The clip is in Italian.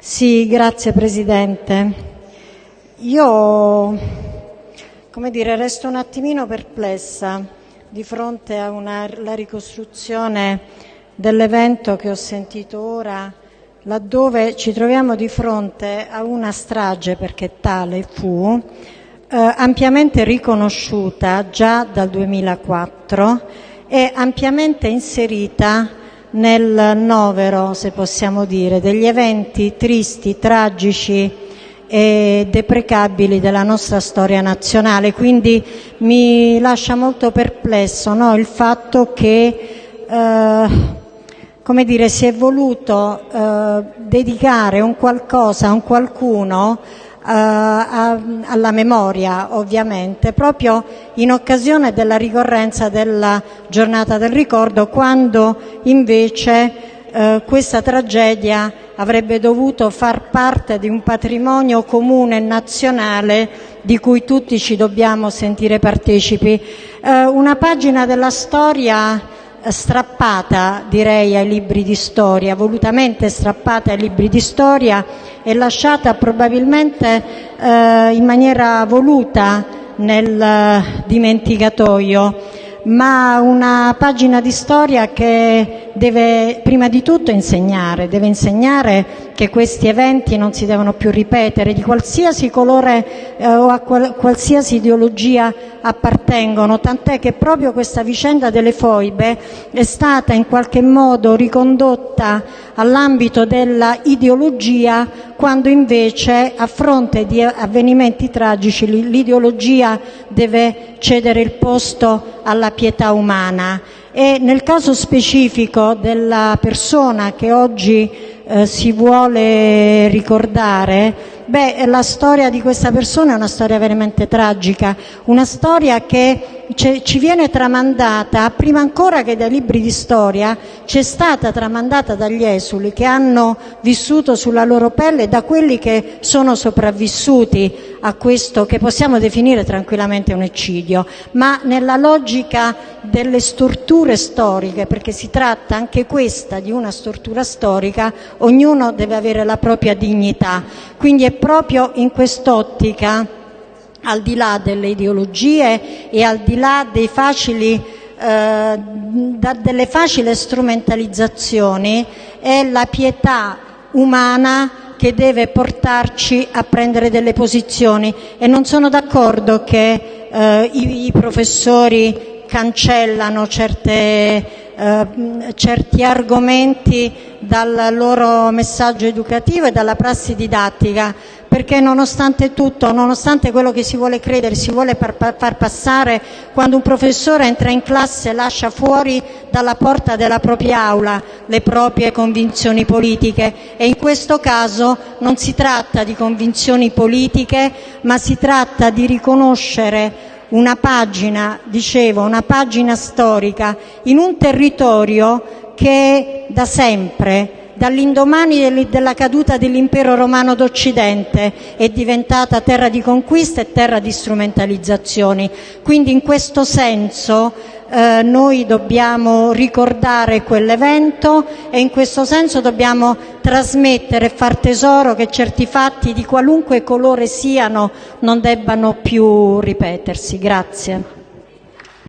Sì, grazie Presidente. Io, come dire, resto un attimino perplessa di fronte alla ricostruzione dell'evento che ho sentito ora, laddove ci troviamo di fronte a una strage, perché tale fu, eh, ampiamente riconosciuta già dal 2004 e ampiamente inserita nel novero, se possiamo dire, degli eventi tristi, tragici e deprecabili della nostra storia nazionale. Quindi mi lascia molto perplesso no? il fatto che eh, come dire, si è voluto eh, dedicare un qualcosa, un qualcuno alla memoria ovviamente, proprio in occasione della ricorrenza della giornata del ricordo, quando invece eh, questa tragedia avrebbe dovuto far parte di un patrimonio comune nazionale di cui tutti ci dobbiamo sentire partecipi. Eh, una pagina della storia strappata direi ai libri di storia, volutamente strappata ai libri di storia e lasciata probabilmente eh, in maniera voluta nel dimenticatoio ma una pagina di storia che deve prima di tutto insegnare, deve insegnare che questi eventi non si devono più ripetere, di qualsiasi colore eh, o a qual qualsiasi ideologia appartengono, tant'è che proprio questa vicenda delle foibe è stata in qualche modo ricondotta all'ambito della ideologia quando invece a fronte di avvenimenti tragici l'ideologia deve cedere il posto alla pietà umana. E nel caso specifico della persona che oggi eh, si vuole ricordare Beh, la storia di questa persona è una storia veramente tragica, una storia che ci viene tramandata, prima ancora che dai libri di storia, ci è stata tramandata dagli esuli che hanno vissuto sulla loro pelle e da quelli che sono sopravvissuti a questo che possiamo definire tranquillamente un eccidio, ma nella logica delle storture storiche, perché si tratta anche questa di una stortura storica, ognuno deve avere la propria dignità. Quindi è proprio in quest'ottica, al di là delle ideologie e al di là eh, delle facili strumentalizzazioni, è la pietà umana che deve portarci a prendere delle posizioni. E non sono d'accordo che eh, i, professori cancellano certe eh, certi argomenti dal loro messaggio educativo e dalla prassi didattica, perché nonostante tutto, nonostante quello che si vuole credere, si vuole far passare, quando un professore entra in classe lascia fuori dalla porta della propria aula le proprie convinzioni politiche. E in questo caso non si tratta di convinzioni politiche, ma si tratta di riconoscere una pagina, dicevo, una pagina storica in un territorio che da sempre, dall'indomani della caduta dell'impero romano d'Occidente, è diventata terra di conquista e terra di strumentalizzazioni. Quindi in questo senso eh, noi dobbiamo ricordare quell'evento e in questo senso dobbiamo trasmettere e far tesoro che certi fatti di qualunque colore siano non debbano più ripetersi.